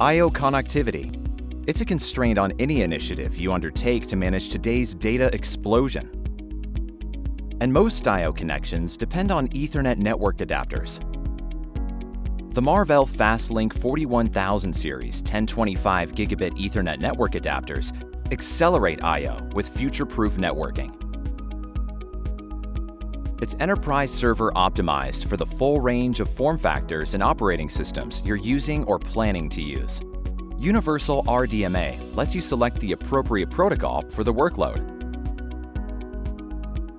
I.O. connectivity. It's a constraint on any initiative you undertake to manage today's data explosion. And most I.O. connections depend on Ethernet network adapters. The Marvell FastLinQ 41000 series 1025 gigabit Ethernet network adapters accelerate I.O. with future-proof networking. It's enterprise server optimized for the full range of form factors and operating systems you're using or planning to use. Universal RDMA lets you select the appropriate protocol for the workload.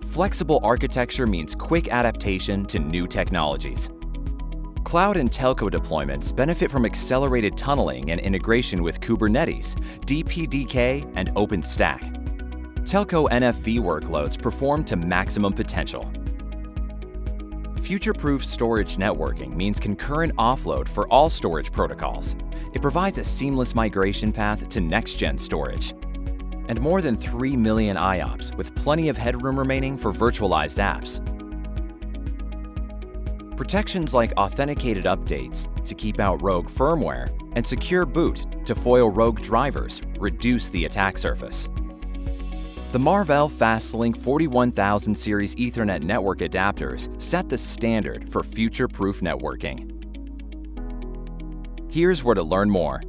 Flexible architecture means quick adaptation to new technologies. Cloud and telco deployments benefit from accelerated tunneling and integration with Kubernetes, DPDK, and OpenStack. Telco NFV workloads perform to maximum potential. Future-proof storage networking means concurrent offload for all storage protocols. It provides a seamless migration path to next-gen storage. And more than 3 million IOPS with plenty of headroom remaining for virtualized apps. Protections like authenticated updates to keep out rogue firmware and secure boot to foil rogue drivers reduce the attack surface. The Marvell FastLinQ 41000 series Ethernet network adapters set the standard for future-proof networking. Here's where to learn more